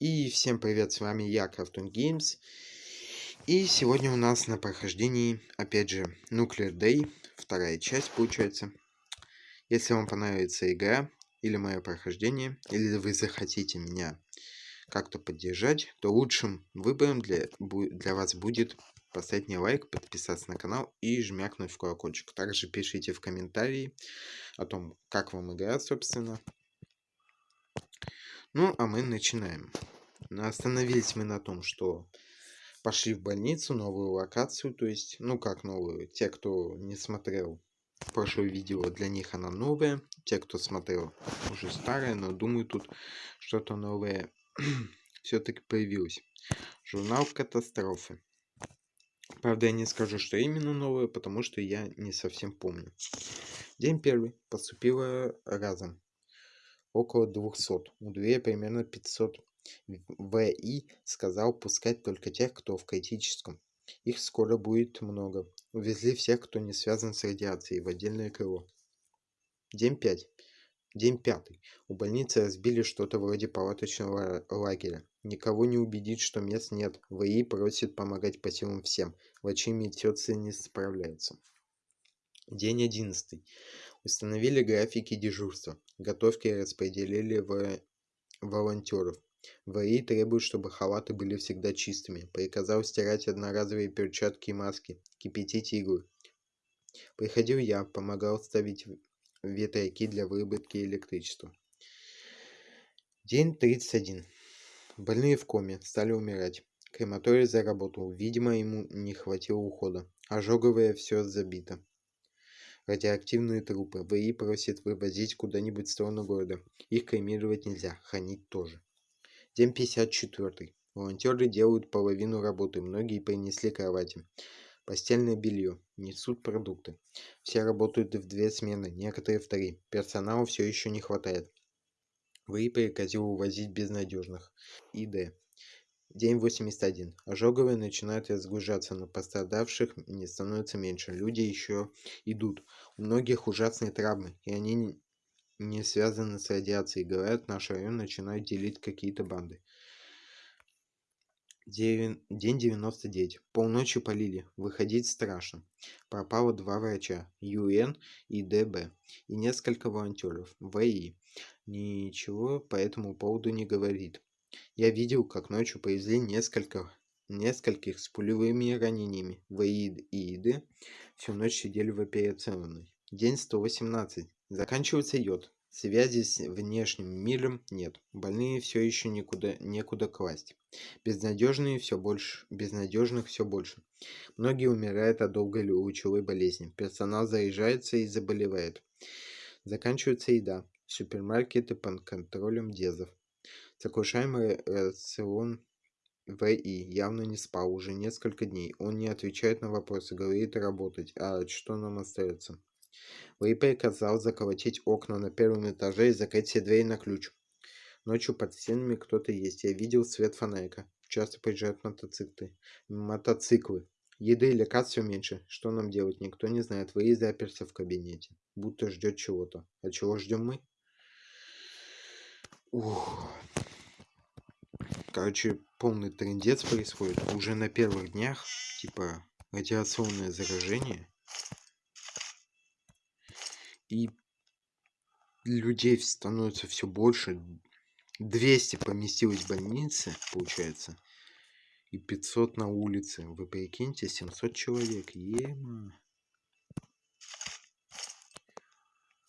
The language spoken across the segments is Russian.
И всем привет, с вами я, Крафтон Games. И сегодня у нас на прохождении, опять же, Nuclear Day, вторая часть получается. Если вам понравится игра, или мое прохождение, или вы захотите меня как-то поддержать, то лучшим выбором для, для вас будет поставить мне лайк, подписаться на канал и жмякнуть в колокольчик. Также пишите в комментарии о том, как вам игра, собственно. Ну, а мы начинаем. Остановились мы на том, что пошли в больницу, новую локацию, то есть, ну как новую, те, кто не смотрел прошлое видео, для них она новая, те, кто смотрел, уже старая, но думаю, тут что-то новое все-таки появилось. Журнал катастрофы. Правда, я не скажу, что именно новое, потому что я не совсем помню. День первый. Поступило разом около 200. У двери примерно 500. ВИ сказал пускать только тех, кто в критическом. Их скоро будет много. Увезли всех, кто не связан с радиацией, в отдельное крыло. День 5. День пятый. У больницы разбили что-то вроде палаточного лагеря. Никого не убедить, что мест нет. ВИ просит помогать по всем. Врачи и медсестры не справляются. День одиннадцатый. Установили графики дежурства. Готовки распределили в волонтеров. ВАИ требует, чтобы халаты были всегда чистыми. Приказал стирать одноразовые перчатки и маски. Кипятить иглы. Приходил я, помогал ставить ветряки для выработки электричества. День 31. Больные в коме, стали умирать. Крематорий заработал. Видимо, ему не хватило ухода. Ожоговое все забито радиоактивные трупы. ВИ просит вывозить куда-нибудь в сторону города. Их кремировать нельзя, хранить тоже. День 54. Волонтеры делают половину работы, многие принесли кровати. Постельное белье. Несут продукты. Все работают в две смены, некоторые в три. Персонала все еще не хватает. ВИ приказил увозить безнадежных. ИД. День 81. Ожоговые начинают разгружаться, но пострадавших не становится меньше. Люди еще идут. У многих ужасные травмы, и они не связаны с радиацией. Говорят, наш район начинает делить какие-то банды. День 99. Полночи полили. Выходить страшно. Пропало два врача. ЮН и ДБ. И несколько волонтеров. ВИ. Ничего по этому поводу не говорит. Я видел, как ночью повезли несколько, нескольких с пулевыми ранениями. Ваид и Иды всю ночь сидели в операционной. День 118. Заканчивается йод. Связи с внешним миром нет. Больные все еще никуда, некуда класть. Безнадежные все больше, безнадежных все больше. Многие умирают от долгой лучевой болезни. Персонал заезжается и заболевает. Заканчивается еда. Супермаркеты под контролем дезов. Сокрушаемый рацион В.И. явно не спал уже несколько дней. Он не отвечает на вопросы, говорит работать. А что нам остается? В.И. приказал заколотить окна на первом этаже и закрыть все двери на ключ. Ночью под стенами кто-то есть. Я видел свет фонарика. Часто приезжают мотоциклы. Мотоциклы. Еды и лекарств все меньше. Что нам делать? Никто не знает. Вы заперся в кабинете. Будто ждет чего-то. А чего ждем мы? Ух. Короче, полный трендец происходит. Уже на первых днях, типа, радиационное заражение. И людей становится все больше. 200 поместилось в больнице, получается. И 500 на улице. Вы прикиньте, 700 человек. Ема.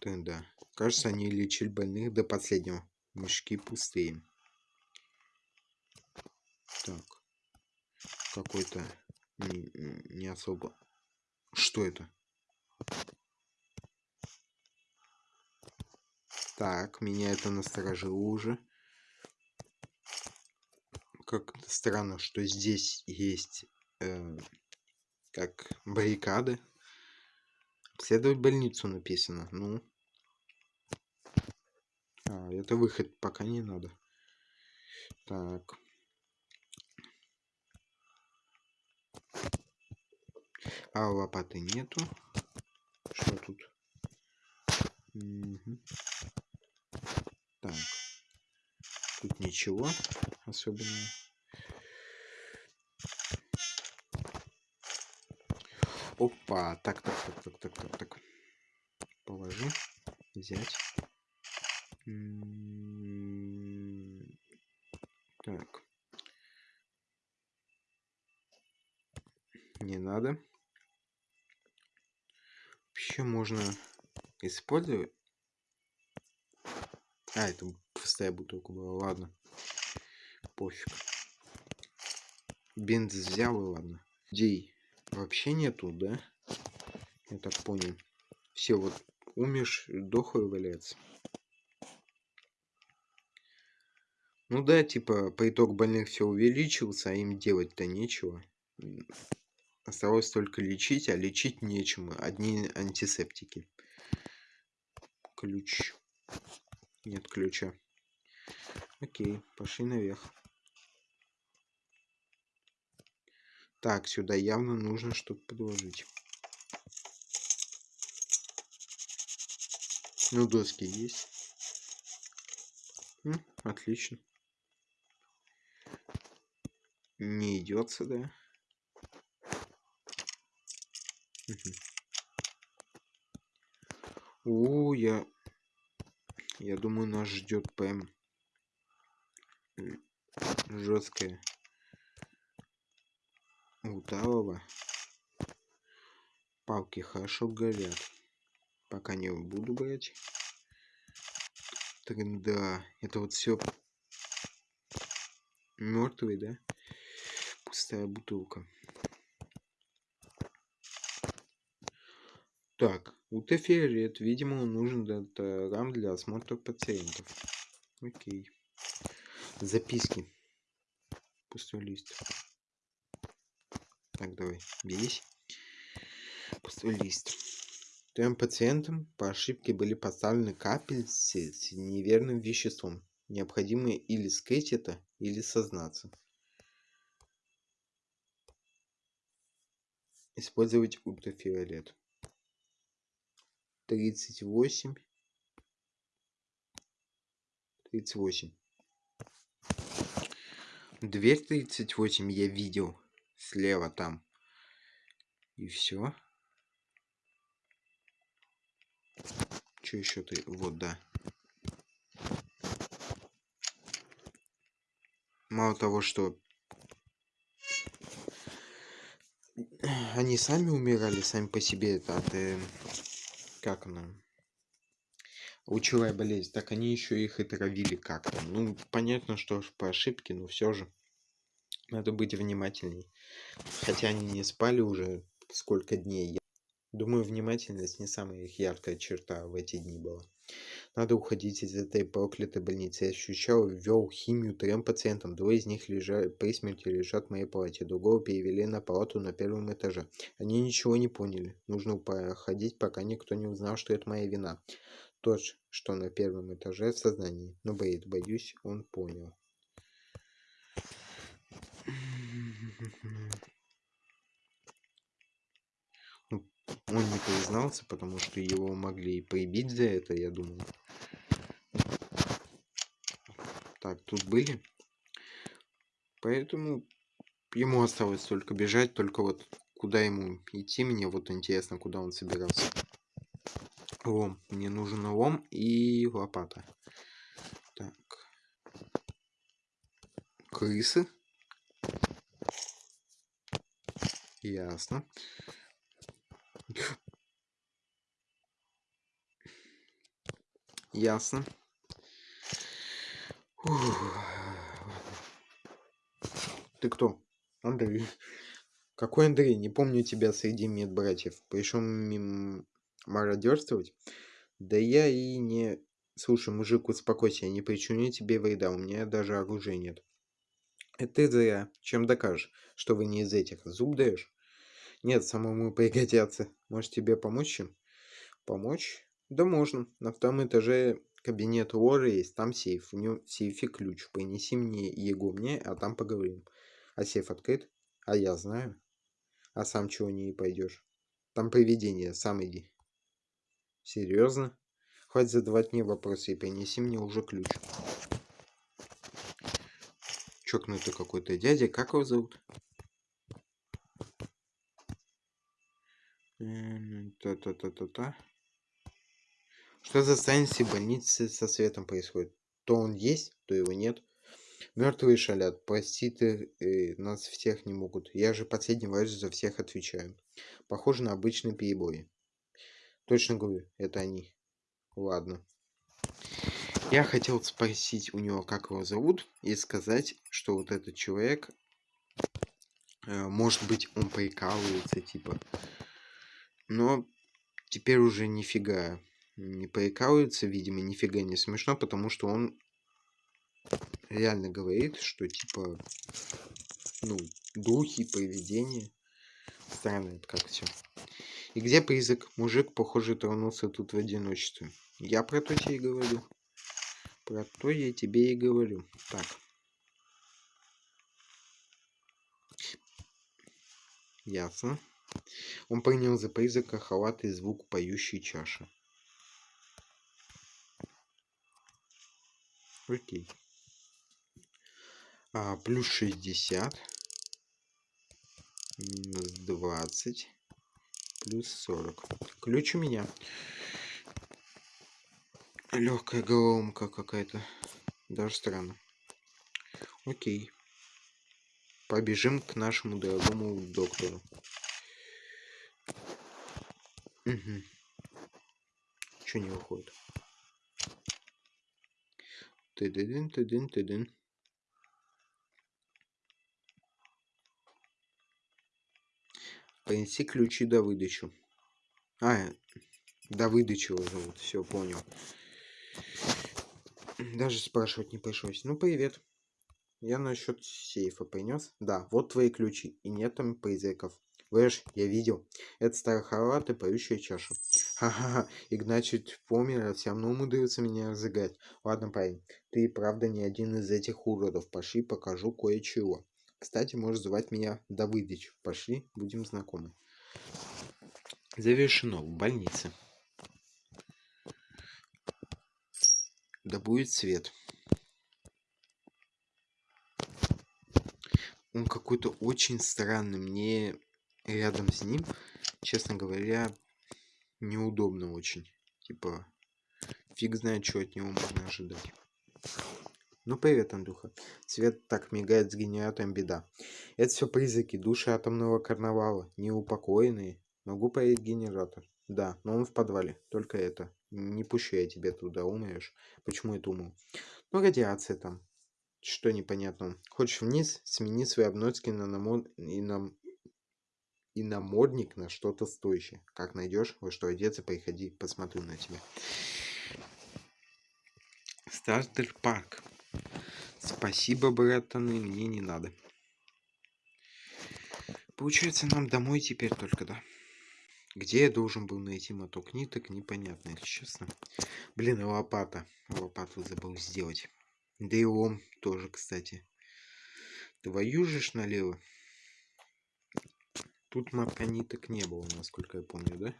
Да. Кажется, они лечили больных до последнего. Мешки пустые. Так. Какой-то не, не особо. Что это? Так, меня это насторожило уже. Как странно, что здесь есть э, как баррикады. Обследовать больницу написано. Ну, а, это выход пока не надо. Так. А лопаты нету. Что тут? Угу. Так. Тут ничего. особенного. Опа, так, так, так, так, так, так, так. Положи, взять. Так. Не надо. Вообще можно использовать. А, это пустая бутылка была, ладно. Пофиг. Бенз взял и ладно. Дей вообще нету, да? Я так понял. Все вот умешь, дохлый валяется. Ну да, типа, приток больных все увеличился, а им делать-то нечего. Осталось только лечить, а лечить нечему. Одни антисептики. Ключ. Нет ключа. Окей, пошли наверх. Так, сюда явно нужно что-то подложить. Ну, доски есть. М, отлично. Не идет сюда. Угу. О, я... Я думаю, нас ждет ПМ. Жесткая. Удалова. Палки хорошо горят. Пока не буду брать. Так, да, это вот все мертвый, да? Пустая бутылка. Так, ультрафиолет. Видимо, он нужен для рам для осмотра пациентов. Окей. Записки. Пустой лист. Так, давай, берись. Пустой лист. Трем пациентам по ошибке были поставлены капельцы с неверным веществом. Необходимо или скрыть это, или сознаться. Использовать ультрафиолет. 38 38 дверь 38 я видел слева там. И все что еще ты? Вот да. Мало того что они сами умирали сами по себе от э, как она лучевая болезнь так они еще их и травили как-то. Ну понятно что по ошибке но все же надо быть внимательней. Хотя они не спали уже сколько дней думаю внимательность не самая их яркая черта в эти дни была надо уходить из этой проклятой больницы. Я ощущал, ввел химию трем пациентам. Двое из них лежали, при смерти лежат в моей палате. Другого перевели на палату на первом этаже. Они ничего не поняли. Нужно проходить, пока никто не узнал, что это моя вина. Тот, что на первом этаже в сознании. Но боит, боюсь, он понял. Он не признался, потому что его могли прибить за это, я думаю. Так, тут были. Поэтому ему осталось только бежать, только вот куда ему идти, мне вот интересно, куда он собирался. Лом. Мне нужен лом и лопата. Так. Крысы. Ясно. Ясно. Ты кто? Андрей. Какой Андрей? Не помню тебя среди медбратьев. Пришел мим... мародерствовать? Да я и не... Слушай, мужик, успокойся, я не причиню тебе вреда, у меня даже оружия нет. Это ты зря. Чем докажешь, что вы не из этих? Зуб даешь? Нет, самому пригодятся. Может тебе помочь им? Помочь? Да можно. На втором этаже кабинет Лоры есть, там сейф. В нем в сейфе ключ. Принеси мне его мне, а там поговорим. А сейф открыт? А я знаю. А сам чего не пойдешь? Там привидение, сам иди. Серьезно? Хватит задавать мне вопросы и принеси мне уже ключ. чокнутый какой-то дядя. Как его зовут? Та-та-та-та-та. Что за станции больницы со светом происходит? То он есть, то его нет. Мертвые шалят. Простить э, нас всех не могут. Я же последний раз за всех отвечаю. Похоже на обычные перебои. Точно говорю, это они. Ладно. Я хотел спросить у него, как его зовут, и сказать, что вот этот человек, э, может быть, он прикалывается, типа. Но теперь уже нифига не прикалывается, видимо, нифига не смешно, потому что он реально говорит, что типа, ну, духи, поведение. Странно это как все. И где призрак? Мужик, похоже, тронулся тут в одиночестве. Я про то тебе и говорю. Про то я тебе и говорю. Так. Ясно. Он принял за призрака халат и звук поющей чаши. Окей. А, плюс 60. Минус 20. Плюс 40. Ключ у меня. Легкая головомка какая-то. Даже странно. Окей. Побежим к нашему дорогому доктору. Угу. Че не выходит? Ты-дын, ты-дын, ты-дын. Принеси ключи до выдачу. А, до выдачи его зовут. Все, понял. Даже спрашивать не пришлось. Ну, привет. Я насчет сейфа принес. Да, вот твои ключи. И нет там призраков. Вэш, я видел. Это старый халат поющая чаша. Ха-ха-ха, Игнатьевич помер, а все равно умудрился меня разыграть. Ладно, парень, ты правда не один из этих уродов. Пошли, покажу кое-чего. Кстати, можешь звать меня Давыдыч. Пошли, будем знакомы. Завершено в больнице. Да будет свет. Он какой-то очень странный. Мне рядом с ним, честно говоря, неудобно очень. Типа, фиг знает, что от него можно ожидать. Ну привет, Андрюха. Свет так мигает с генератором беда. Это все призраки души атомного карнавала. Неупокоенные. Могу поедать генератор. Да, но он в подвале. Только это. Не пущу я тебя туда, умрешь. Почему это уму? Ну, радиация там. Что непонятно. Хочешь вниз? Смени свои обноски на, намо... и на и намордник на что-то стоящее. Как найдешь, во что одеться, приходи, посмотрю на тебя. Стартер парк. Спасибо, братаны, мне не надо. Получается, нам домой теперь только, да? Где я должен был найти моток ниток, непонятно, если честно. Блин, лопата. Лопату забыл сделать. Да и лом тоже, кстати. Твою же ж налево. Тут мотка ниток не было, насколько я помню, да?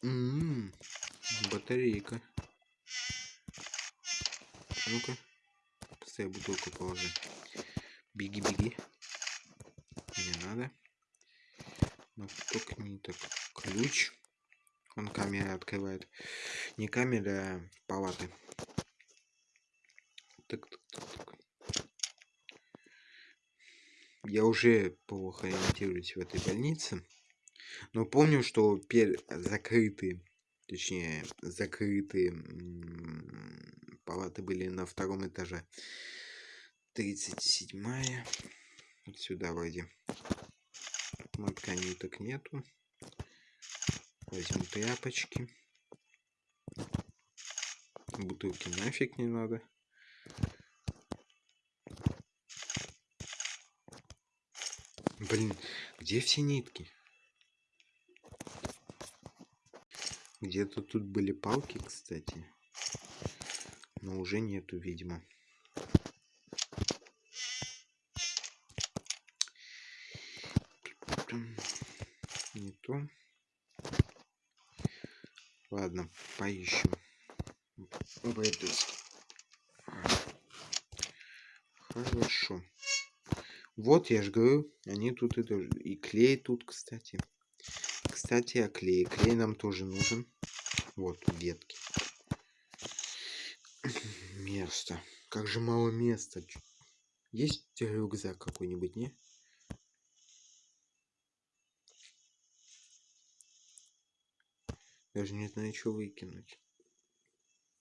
Ммм, батарейка. Ну-ка, поставь бутылку положи. Беги, беги. Не надо. Моток ниток. Ключ. Он камера открывает. Не камера, а палаты. Так, так, так, так я уже плохо ориентируюсь в этой больнице. Но помню, что пер... закрытые, точнее, закрытые палаты были на втором этаже. 37-я. Вот сюда вроде. Мотка ниток нету. Возьму тряпочки. Бутылки нафиг не надо. Блин, где все нитки? Где-то тут были палки, кстати. Но уже нету, видимо. Не то. Ладно, поищем. Этой Хорошо. Вот, я же говорю, они тут это... И клей тут, кстати. Кстати, о клее. Клей нам тоже нужен. Вот, ветки. Место. Как же мало места. Есть рюкзак какой-нибудь, не? Даже не знаю, что выкинуть.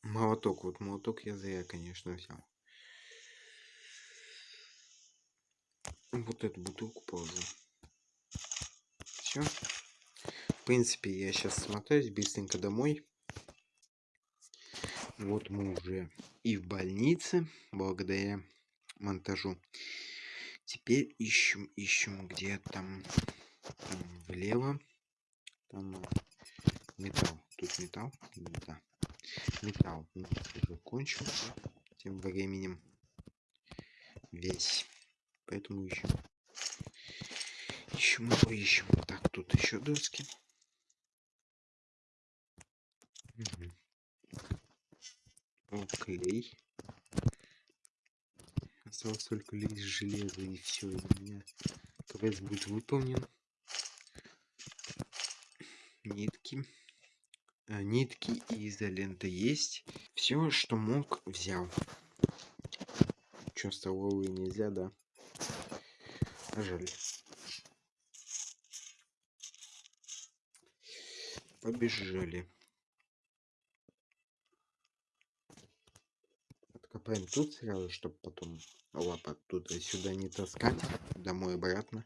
Молоток. Вот молоток я зря, конечно, взял. Вот эту бутылку положу. Все. В принципе, я сейчас смотаюсь быстренько домой. Вот мы уже и в больнице, благодаря монтажу. Теперь ищем, ищем, где там, там влево. Там металл. Тут металл? Да. Металл уже кончился. Тем временем весь. Поэтому ищем. Ищем его, ищем. Так, тут еще доски. Угу. О, клей. Осталось только лишь железо и все. у меня квест будет выполнен. Нитки. А, нитки и изолента есть. Все, что мог, взял. Что, столовые нельзя, да? Жаль. Побежали. Откопаем тут сразу, чтобы потом лап оттуда сюда не таскать. Домой обратно.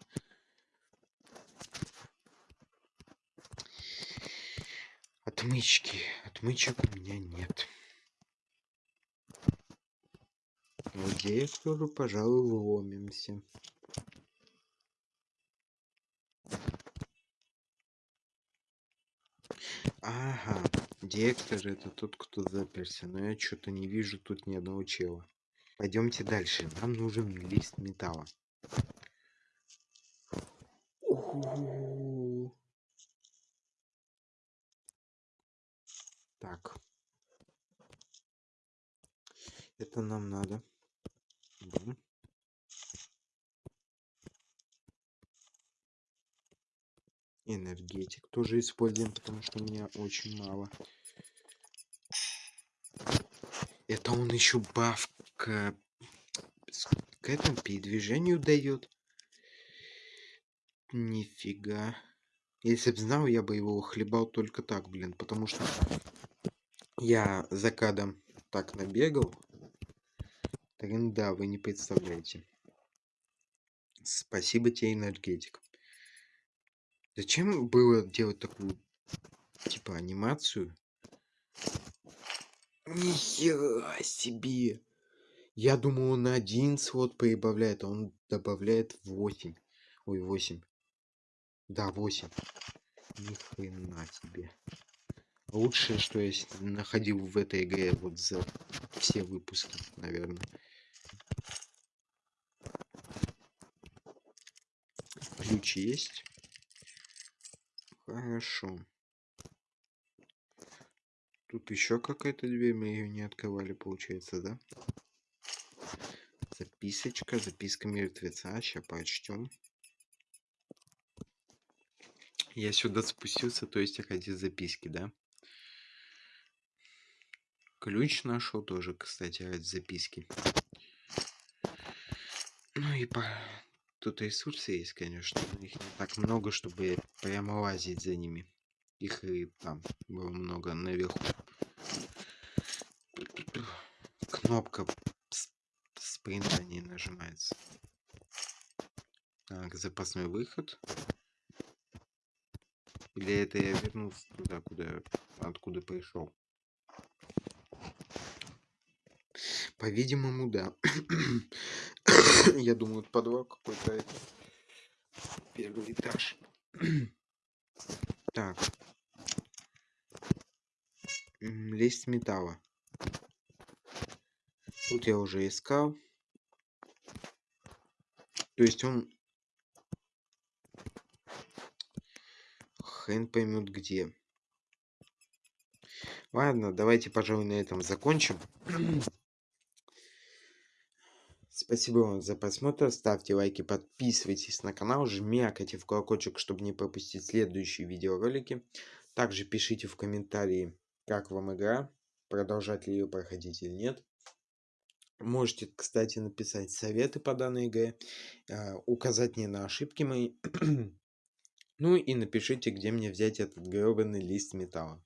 Отмычки. Отмычек у меня нет. Вот я тоже, пожалуй, вломимся. Директор это тот, кто заперся, но я что-то не вижу тут ни одного чела. Пойдемте дальше. Нам нужен лист металла. Так. Это нам надо. Энергетик тоже используем потому что у меня очень мало это он еще баф к, к этому передвижению дает. Нифига. Если бы знал я бы его хлебал только так блин потому что я за кадом так набегал. Да вы не представляете. Спасибо тебе энергетик. Зачем было делать такую, типа, анимацию? Нихера себе! Я думал, он на один слот прибавляет, а он добавляет 8. Ой, 8. Да, 8. Ни себе. Лучшее, что я находил в этой игре вот за все выпуски, наверное. Ключ есть. Хорошо. Тут еще какая-то дверь, мы ее не открывали, получается, да? Записочка, записка мертвеца, сейчас прочтем. Я сюда спустился, то есть ради записки, да? Ключ нашел тоже, кстати, ради записки. Ну и по Тут ресурсы есть, конечно, но их не так много, чтобы прямо лазить за ними. Их и там было много наверху. Кнопка спринта не нажимается. Так, запасной выход. Или это я вернулся туда, куда, откуда пришел? По-видимому, да. Я думаю, подвал какой-то это. Первый этаж. так. Лист металла. Тут я уже искал. То есть он... Хрен поймет где. Ладно, давайте, пожалуй, на этом закончим. Спасибо вам за просмотр. Ставьте лайки, подписывайтесь на канал, жмякайте в колокольчик, чтобы не пропустить следующие видеоролики. Также пишите в комментарии, как вам игра, продолжать ли ее проходить или нет. Можете, кстати, написать советы по данной игре, а, указать мне на ошибки мои. ну и напишите, где мне взять этот гребаный лист металла.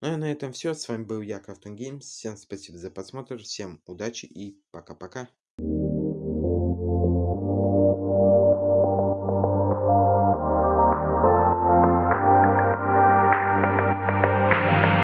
Ну и на этом все. С вами был я, Крафтон Геймс. Всем спасибо за просмотр, всем удачи и пока-пока.